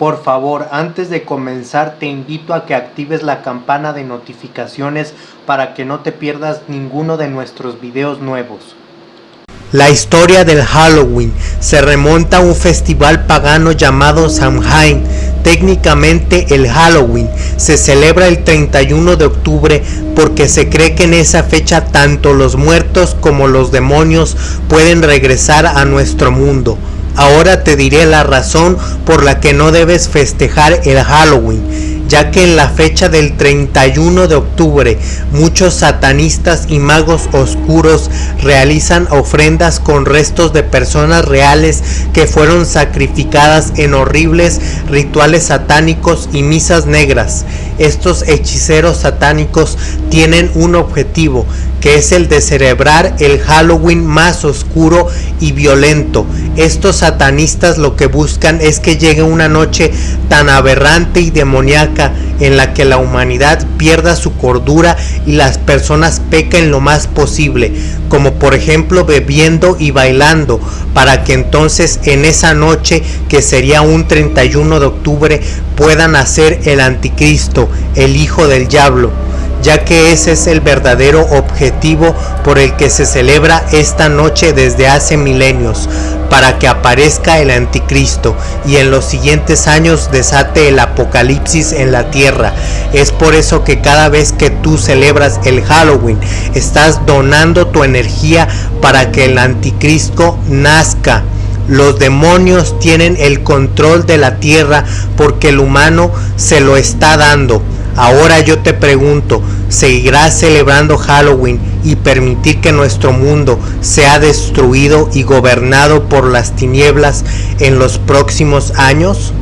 Por favor, antes de comenzar te invito a que actives la campana de notificaciones para que no te pierdas ninguno de nuestros videos nuevos. La historia del Halloween se remonta a un festival pagano llamado Samhain. Técnicamente el Halloween se celebra el 31 de octubre porque se cree que en esa fecha tanto los muertos como los demonios pueden regresar a nuestro mundo. Ahora te diré la razón por la que no debes festejar el Halloween, ya que en la fecha del 31 de octubre muchos satanistas y magos oscuros realizan ofrendas con restos de personas reales que fueron sacrificadas en horribles rituales satánicos y misas negras. Estos hechiceros satánicos tienen un objetivo, que es el de celebrar el Halloween más oscuro y violento. Estos satanistas lo que buscan es que llegue una noche tan aberrante y demoníaca en la que la humanidad pierda su cordura y las personas pequen lo más posible, como por ejemplo bebiendo y bailando, para que entonces en esa noche, que sería un 31 de octubre, puedan hacer el anticristo, el hijo del diablo ya que ese es el verdadero objetivo por el que se celebra esta noche desde hace milenios, para que aparezca el anticristo y en los siguientes años desate el apocalipsis en la tierra. Es por eso que cada vez que tú celebras el Halloween, estás donando tu energía para que el anticristo nazca. Los demonios tienen el control de la tierra porque el humano se lo está dando. Ahora yo te pregunto, ¿seguirás celebrando Halloween y permitir que nuestro mundo sea destruido y gobernado por las tinieblas en los próximos años?